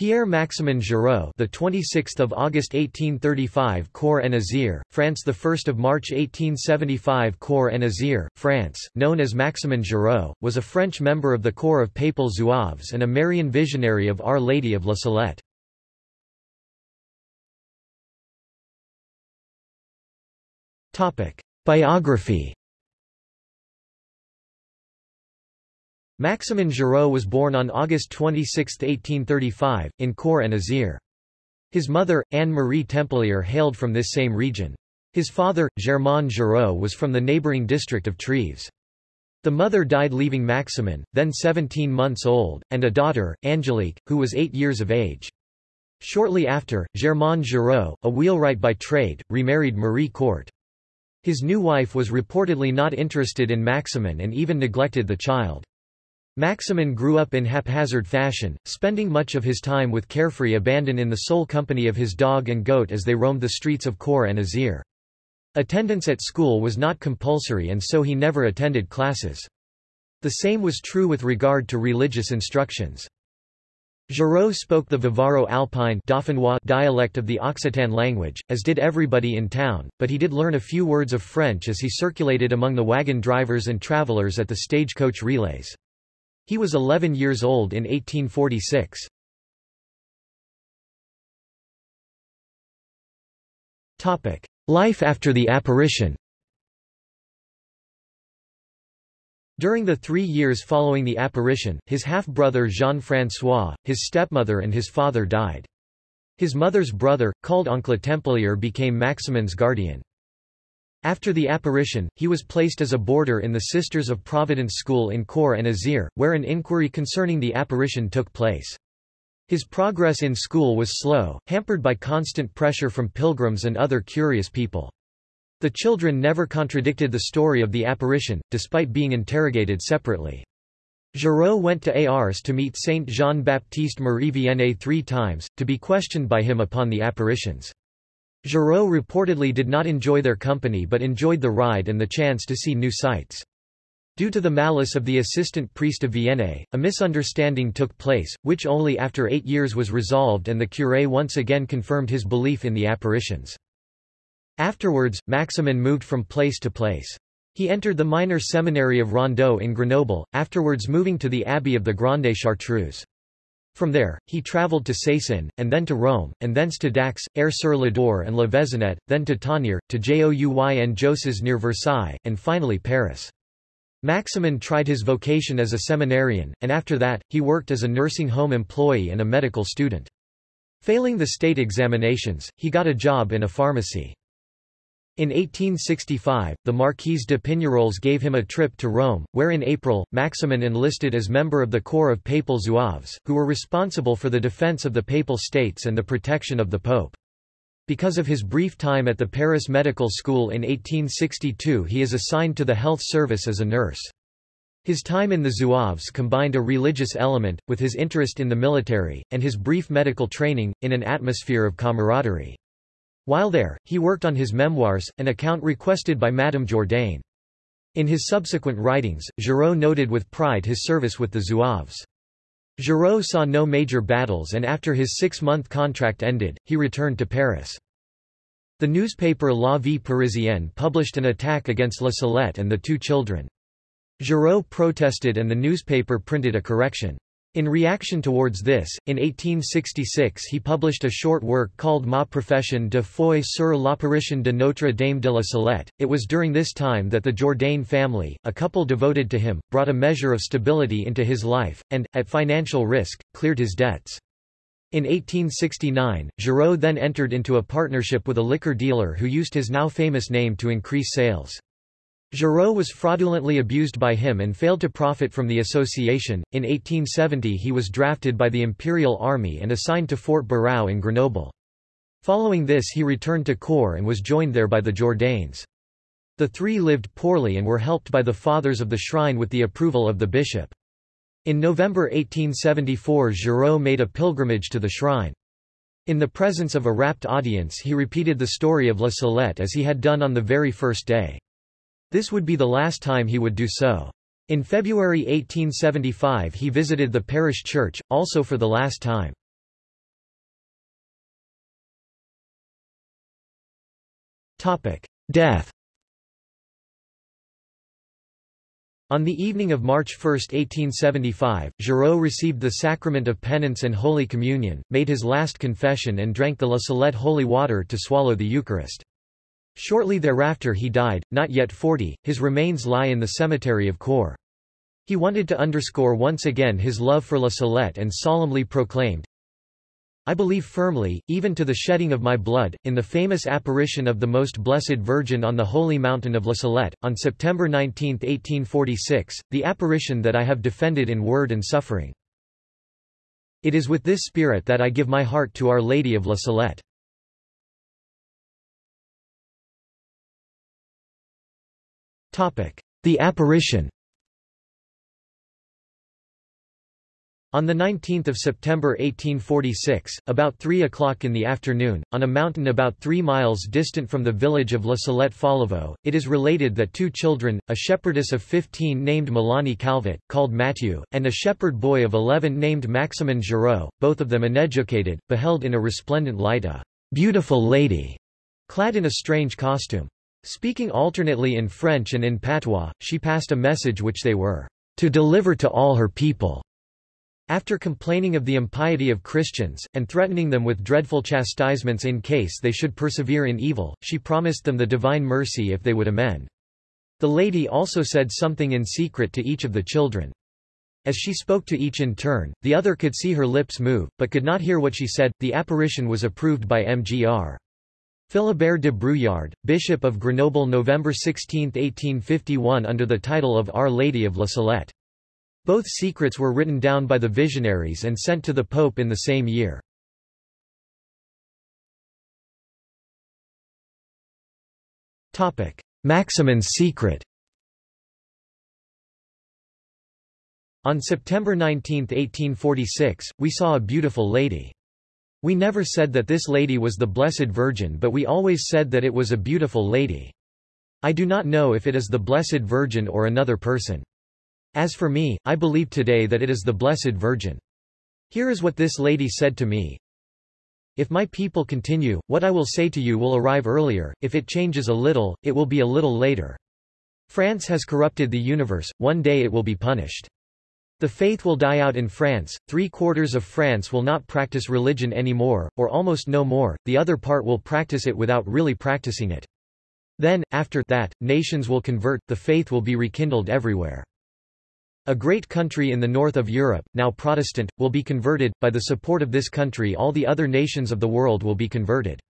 Pierre-Maximin Giraud, the 26th of August 1835, Corps en Isère, France, the 1st of March 1875, Corps en Isère, France, known as Maximin Giraud, was a French member of the Corps of Papal Zouaves and a Marian visionary of Our Lady of La Salette. Topic: Biography Maximin Giraud was born on August 26, 1835, in Corps en Isère. His mother, Anne-Marie Templier hailed from this same region. His father, Germain Giraud was from the neighboring district of Trièves. The mother died leaving Maximin, then 17 months old, and a daughter, Angelique, who was 8 years of age. Shortly after, Germain Giraud, a wheelwright by trade, remarried Marie Court. His new wife was reportedly not interested in Maximin and even neglected the child. Maximin grew up in haphazard fashion, spending much of his time with carefree abandon in the sole company of his dog and goat as they roamed the streets of Corps and Isère. Attendance at school was not compulsory and so he never attended classes. The same was true with regard to religious instructions. Giraud spoke the Vivaro-Alpine dialect of the Occitan language, as did everybody in town, but he did learn a few words of French as he circulated among the wagon drivers and travelers at the stagecoach relays. He was 11 years old in 1846. Life after the apparition During the three years following the apparition, his half-brother Jean-François, his stepmother and his father died. His mother's brother, called Oncle Templier became Maximin's guardian. After the apparition, he was placed as a boarder in the Sisters of Providence School in Corps en Isère, where an inquiry concerning the apparition took place. His progress in school was slow, hampered by constant pressure from pilgrims and other curious people. The children never contradicted the story of the apparition, despite being interrogated separately. Giraud went to Ars to meet Saint Jean-Baptiste Marie Vianney three times, to be questioned by him upon the apparitions. Giraud reportedly did not enjoy their company but enjoyed the ride and the chance to see new sights. Due to the malice of the assistant priest of Vianney, a misunderstanding took place, which only after eight years was resolved and the curé once again confirmed his belief in the apparitions. Afterwards, Maximin moved from place to place. He entered the minor seminary of Rondeau in Grenoble, afterwards moving to the abbey of the Grande Chartreuse. From there, he travelled to Cesson, and then to Rome, and thence to Dax, Aire-sur-l'Adour and La Vézonette, then to Tonnerre, to Jouy-en-Josas near Versailles, and finally Paris. Maximin tried his vocation as a seminarian, and after that, he worked as a nursing home employee and a medical student. Failing the state examinations, he got a job in a pharmacy. In 1865, the Marquise de Pignerols gave him a trip to Rome, where in April, Maximin enlisted as member of the Corps of Papal Zouaves, who were responsible for the defense of the Papal States and the protection of the Pope. Because of his brief time at the Paris Medical School in 1862 he is assigned to the health service as a nurse. His time in the Zouaves combined a religious element, with his interest in the military, and his brief medical training, in an atmosphere of camaraderie. While there, he worked on his memoirs, an account requested by Madame Jourdain. In his subsequent writings, Giraud noted with pride his service with the Zouaves. Giraud saw no major battles and after his six-month contract ended, he returned to Paris. The newspaper La Vie Parisienne published an attack against La Salette and the two children. Giraud protested and the newspaper printed a correction. In reaction towards this, in 1866 he published a short work called Ma profession de foi sur l'apparition de Notre Dame de la Salette. It was during this time that the Jourdain family, a couple devoted to him, brought a measure of stability into his life, and, at financial risk, cleared his debts. In 1869, Giraud then entered into a partnership with a liquor dealer who used his now famous name to increase sales. Giraud was fraudulently abused by him and failed to profit from the association. In 1870 he was drafted by the Imperial Army and assigned to Fort Barraux in Grenoble. Following this he returned to Corps and was joined there by the Jourdains. The three lived poorly and were helped by the fathers of the shrine with the approval of the bishop. In November 1874 Giraud made a pilgrimage to the shrine. In the presence of a rapt audience he repeated the story of La Salette as he had done on the very first day. This would be the last time he would do so. In February 1875 he visited the parish church, also for the last time. Death On the evening of March 1, 1875, Giraud received the sacrament of penance and Holy Communion, made his last confession and drank the La Salette holy water to swallow the Eucharist. Shortly thereafter he died, not yet 40, his remains lie in the cemetery of Corps. He wanted to underscore once again his love for La Salette and solemnly proclaimed, I believe firmly, even to the shedding of my blood, in the famous apparition of the Most Blessed Virgin on the holy mountain of La Salette, on September 19, 1846, the apparition that I have defended in word and suffering. It is with this spirit that I give my heart to Our Lady of La Salette. The apparition On 19 September 1846, about 3 o'clock in the afternoon, on a mountain about three miles distant from the village of La Salette-Fallavaux, it is related that two children, a shepherdess of 15 named Melanie Calvat, called Mathieu, and a shepherd boy of 11 named Maximin Giraud, both of them uneducated, beheld in a resplendent light a beautiful lady, clad in a strange costume. Speaking alternately in French and in patois, she passed a message which they were to deliver to all her people. After complaining of the impiety of Christians, and threatening them with dreadful chastisements in case they should persevere in evil, she promised them the divine mercy if they would amend. The lady also said something in secret to each of the children. As she spoke to each in turn, the other could see her lips move, but could not hear what she said. The apparition was approved by Mgr. Philibert de Bruillard, Bishop of Grenoble November 16, 1851 under the title of Our Lady of La Salette. Both secrets were written down by the visionaries and sent to the Pope in the same year. Maximin's secret On September 19, 1846, we saw a beautiful lady. We never said that this lady was the Blessed Virgin but we always said that it was a beautiful lady. I do not know if it is the Blessed Virgin or another person. As for me, I believe today that it is the Blessed Virgin. Here is what this lady said to me. If my people continue, what I will say to you will arrive earlier, if it changes a little, it will be a little later. France has corrupted the universe, one day it will be punished. The faith will die out in France, three quarters of France will not practice religion anymore, or almost no more, the other part will practice it without really practicing it. Then, after that, nations will convert, the faith will be rekindled everywhere. A great country in the north of Europe, now Protestant, will be converted, by the support of this country all the other nations of the world will be converted.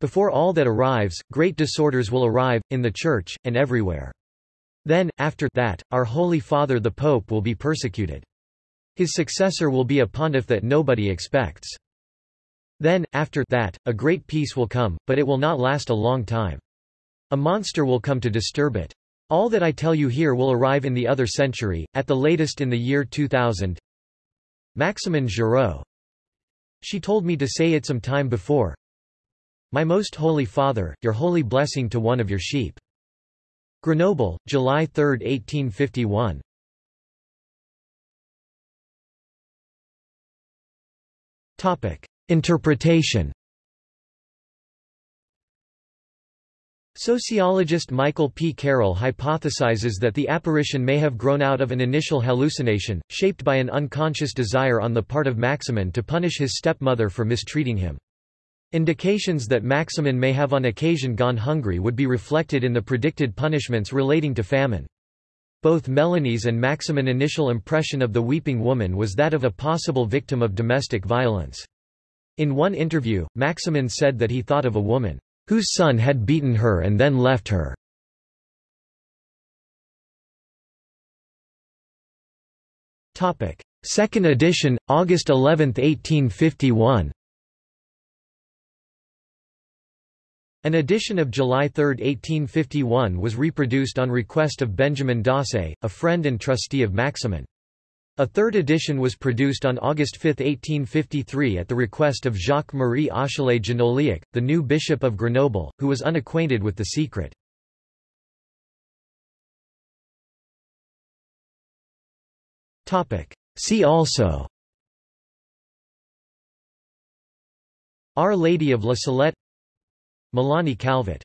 Before all that arrives, great disorders will arrive, in the Church, and everywhere. Then, after that, our Holy Father the Pope will be persecuted. His successor will be a pontiff that nobody expects. Then, after that, a great peace will come, but it will not last a long time. A monster will come to disturb it. All that I tell you here will arrive in the other century, at the latest in the year 2000. Maximin Giraud. She told me to say it some time before. My most holy father, your holy blessing to one of your sheep. Grenoble, July 3, 1851. Topic. Interpretation Sociologist Michael P. Carroll hypothesizes that the apparition may have grown out of an initial hallucination, shaped by an unconscious desire on the part of Maximin to punish his stepmother for mistreating him. Indications that Maximin may have on occasion gone hungry would be reflected in the predicted punishments relating to famine. Both Melanie's and Maximin's initial impression of the weeping woman was that of a possible victim of domestic violence. In one interview, Maximin said that he thought of a woman whose son had beaten her and then left her. Second edition, August 11, 1851 An edition of July 3, 1851 was reproduced on request of Benjamin Dausse, a friend and trustee of Maximin. A third edition was produced on August 5, 1853 at the request of Jacques-Marie Achille Ginoulhiac, the new bishop of Grenoble, who was unacquainted with the secret. See also Our Lady of La Salette Melanie Calvat